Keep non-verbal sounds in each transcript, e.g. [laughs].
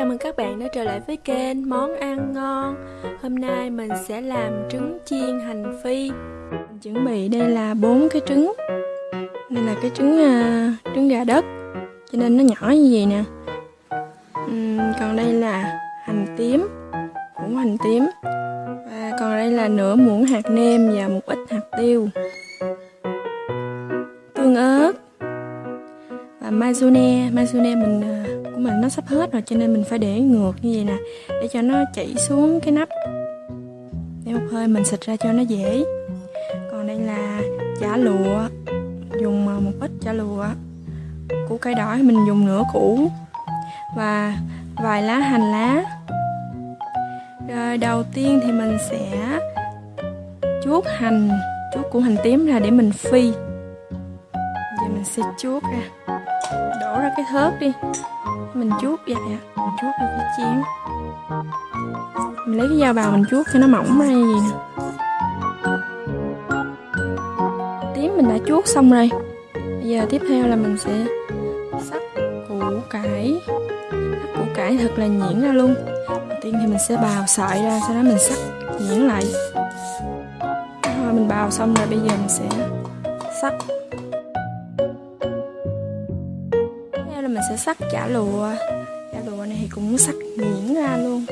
chào mừng các bạn đã trở lại với kênh Món ăn ngon. Hôm nay mình sẽ làm trứng chiên hành phi. Mình chuẩn bị đây là bốn cái trứng. Đây là cái trứng uh, trứng gà đất. Cho nên nó nhỏ như vậy nè. Uhm, Còn đây là hành tím cũng hành tím. Và còn đây là nửa muỗng hạt nêm và một ít hạt tiêu. Tương ớt. Và mayonnaise Mayonnaise mình uh, mình nó sắp hết rồi, cho nên mình phải để ngược như vậy nè, để cho nó chảy xuống cái nắp. Để một hơi mình xịt ra cho nó dễ. Còn đây là chả lụa, dùng một ít chả lụa, củ cây đỏ mình dùng nửa củ và vài lá hành lá. Rồi đầu tiên thì mình sẽ chuốt hành, chuốt củ hành tím ra để mình phi. Giờ mình sẽ chuốt ra đổ ra cái thớt đi. Mình chuốt vậy ạ. Mình chuốt vào cái chén mình lấy cái dao bào mình chuốt cho nó mỏng ra như vậy nè. Tím mình đã chuốt xong rồi. Bây giờ tiếp theo là mình sẽ sắc củ cải. Sắc củ cải thật là nhuyễn ra luôn. Đầu tiên thì mình sẽ bào sợi ra, sau đó mình sắc nhuyễn lại. Rồi mình bào xong rồi, bây giờ mình sẽ sắc sẽ sắc chả lụa. Chả lụa này thì cũng sắc nhuyễn ra luôn.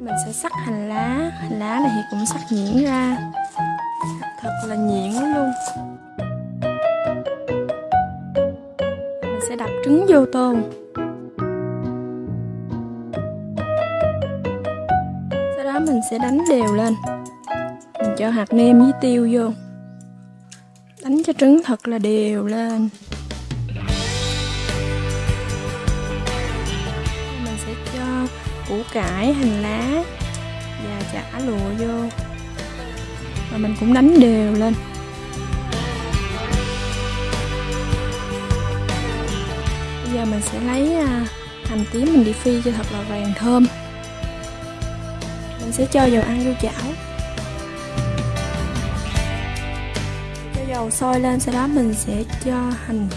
Mình sẽ sắc hành lá. Hành lá này thì cũng sắc nhuyễn ra. Sắc thật là nhuyễn luôn. Mình sẽ đập trứng vô tô sau đó mình sẽ đánh đều lên. Mình cho hạt nêm với tiêu vô đánh cho trứng thật là đều lên. Mình sẽ cho củ cải, hành lá và chả lụa vô. Và mình cũng đánh đều lên. Bây giờ mình sẽ lấy à, hành tím mình đi phi cho thật là vàng thơm. Mình sẽ cho dầu ăn vô chảo. Dầu sôi lên sau đó mình sẽ cho hành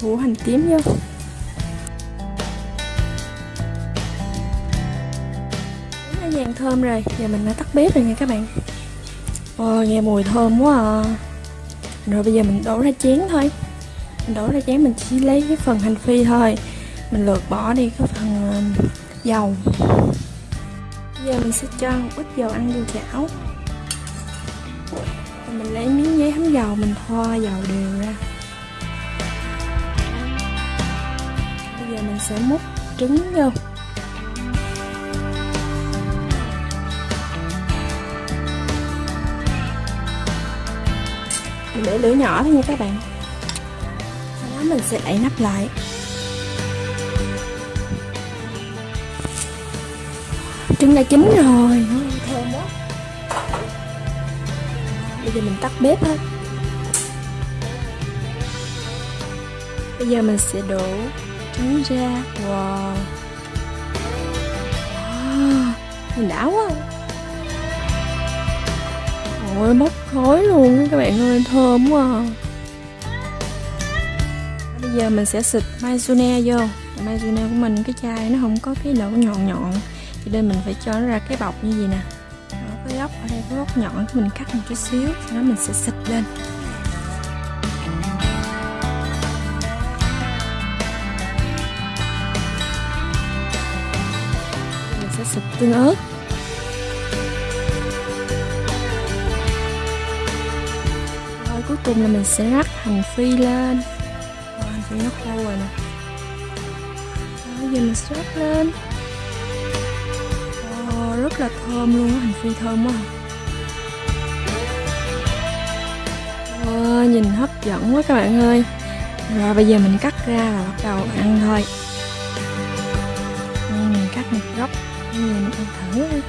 củ hành tím vô. Nó vàng thơm rồi giờ mình đã tắt bếp rồi nha các bạn. Ồ, nghe mùi thơm quá à. Rồi bây giờ mình đổ ra chén thôi. Mình đổ ra chén mình chỉ lấy cái phần hành phi thôi. Mình lượt bỏ đi cái phần ờ, dầu. Bây giờ mình sẽ cho một ít dầu ăn vô chảo mình lấy miếng giấy thấm dầu, mình thoa dầu đều ra. Bây giờ mình sẽ múc trứng vô. Mình để lửa nhỏ thôi nha các bạn. Sau đó mình sẽ đậy nắp lại. Trứng đã chín rồi. Bây giờ mình tắt bếp hết bây giờ mình sẽ đổ trứng ra. Wow. Wow nhìn đã quá. Ôi bốc khói luôn, các bạn ơi, thơm quá à. bây giờ mình sẽ xịt mayonnaise vô. Mayonnaise của mình, cái chai nó không có cái lỗ nhọn nhọn. Cho nên mình phải cho nó ra cái bọc như vậy nè cái góc ở đây cái góc nhọn mình cắt một chút xíu sau đó mình sẽ xịt lên. Mình sẽ xịt tương ớt. Rồi cuối cùng là mình sẽ rắc hành phi lên. Rồi, hành phi nó khô rồi nè. Bây giờ mình sẽ rắc lên rất là thơm luôn á hành phi thơm quá à, nhìn hấp dẫn quá các bạn ơi. Rồi bây giờ mình cắt ra và bắt đầu ăn thôi. Mình cắt một góc. Mình ăn thử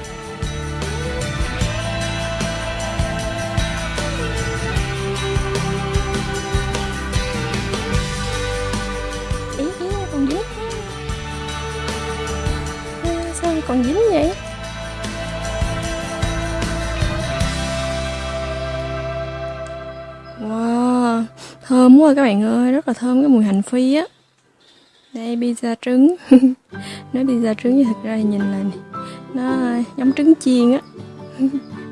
thơm quá các bạn ơi rất là thơm cái mùi hành phi á. Đây pizza trứng. [laughs] Nói pizza trứng nhưng thực ra thì nhìn là nó giống trứng chiên á. [laughs]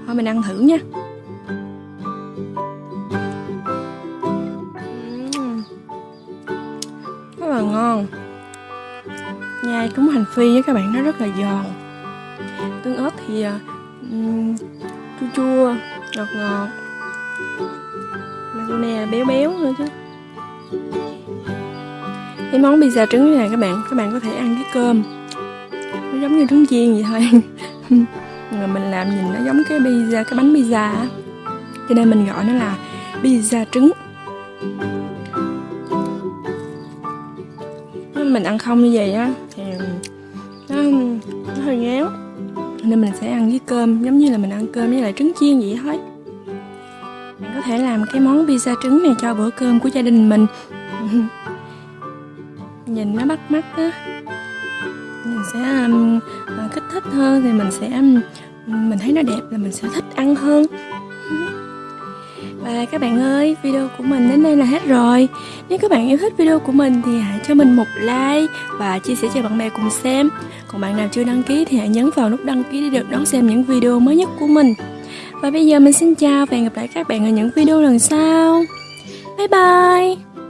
Thôi mình ăn thử nha. Rất là ngon. Nhai trúng hành phi với các bạn nó rất là giòn. Tương ớt thì um, chua chua ngọt ngọt nè béo béo nữa chứ. Cái món pizza trứng này các bạn các bạn có thể ăn với cơm. Nó giống như trứng chiên vậy thôi. [laughs] Mà mình làm nhìn nó giống cái pizza cái bánh pizza cho nên mình gọi nó là pizza trứng. Mình ăn không như vậy á thì nó, nó hơi ngéo nên mình sẽ ăn với cơm giống như là mình ăn cơm với lại trứng chiên vậy thôi có thể làm cái món pizza trứng này cho bữa cơm của gia đình mình. [laughs] Nhìn nó bắt mắt á. Mình sẽ um, à, kích thích hơn thì mình sẽ um, mình thấy nó đẹp là mình sẽ thích ăn hơn và các bạn ơi, video của mình đến đây là hết rồi. Nếu các bạn yêu thích video của mình thì hãy cho mình một like và chia sẻ cho bạn bè cùng xem. Còn bạn nào chưa đăng ký thì hãy nhấn vào nút đăng ký để được đón xem những video mới nhất của mình. Và bây giờ mình xin chào và hẹn gặp lại các bạn ở những video lần sau. Bye bye!